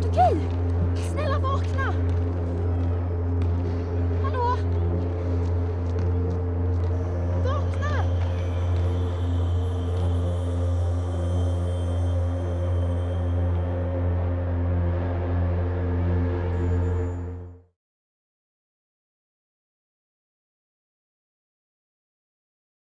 To kill.